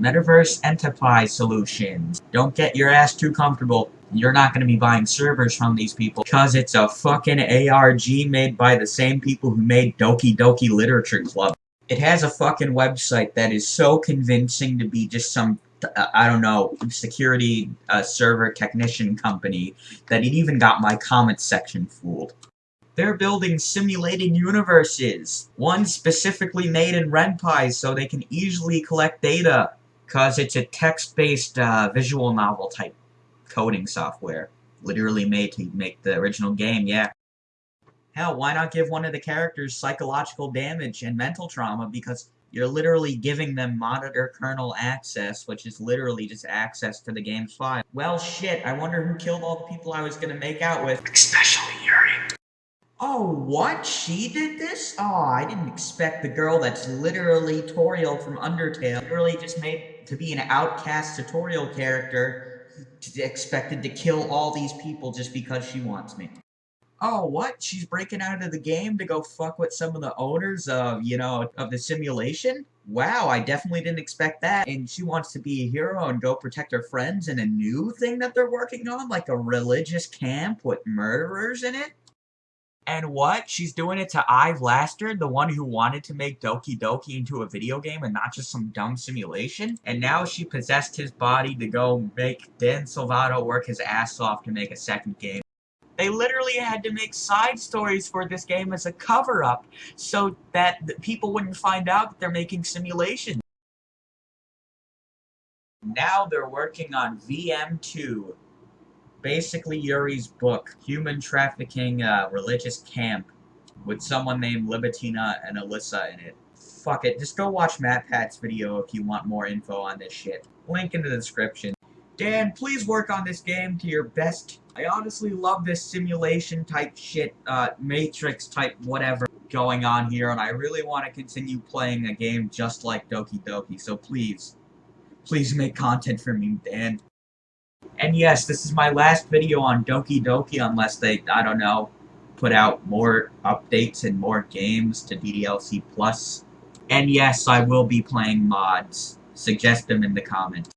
Metaverse Enterprise Solutions. Don't get your ass too comfortable. You're not going to be buying servers from these people because it's a fucking ARG made by the same people who made Doki Doki Literature Club. It has a fucking website that is so convincing to be just some uh, I don't know, security uh, server technician company that it even got my comments section fooled. They're building simulated universes. One specifically made in RenPy so they can easily collect data because it's a text-based uh, visual novel type coding software. Literally made to make the original game, yeah. Hell, why not give one of the characters psychological damage and mental trauma because you're literally giving them monitor kernel access, which is literally just access to the game's file. Well, shit, I wonder who killed all the people I was gonna make out with. Especially Yuri. Oh, what? She did this? Oh, I didn't expect the girl that's literally Toriel from Undertale, literally just made to be an outcast tutorial character, expected to kill all these people just because she wants me. Oh, what? She's breaking out of the game to go fuck with some of the owners of, you know, of the simulation? Wow, I definitely didn't expect that. And she wants to be a hero and go protect her friends in a new thing that they're working on, like a religious camp with murderers in it? And what? She's doing it to Ives Laster, the one who wanted to make Doki Doki into a video game and not just some dumb simulation? And now she possessed his body to go make Dan Salvato work his ass off to make a second game. They literally had to make side stories for this game as a cover-up so that people wouldn't find out that they're making simulations. Now they're working on VM2, basically Yuri's book, Human Trafficking uh, Religious Camp, with someone named Libitina and Alyssa in it. Fuck it, just go watch MatPat's video if you want more info on this shit. Link in the description. Dan, please work on this game to your best. I honestly love this simulation type shit, uh, Matrix type whatever going on here, and I really want to continue playing a game just like Doki Doki, so please, please make content for me, Dan. And yes, this is my last video on Doki Doki unless they, I don't know, put out more updates and more games to DDLC Plus. And yes, I will be playing mods. Suggest them in the comments.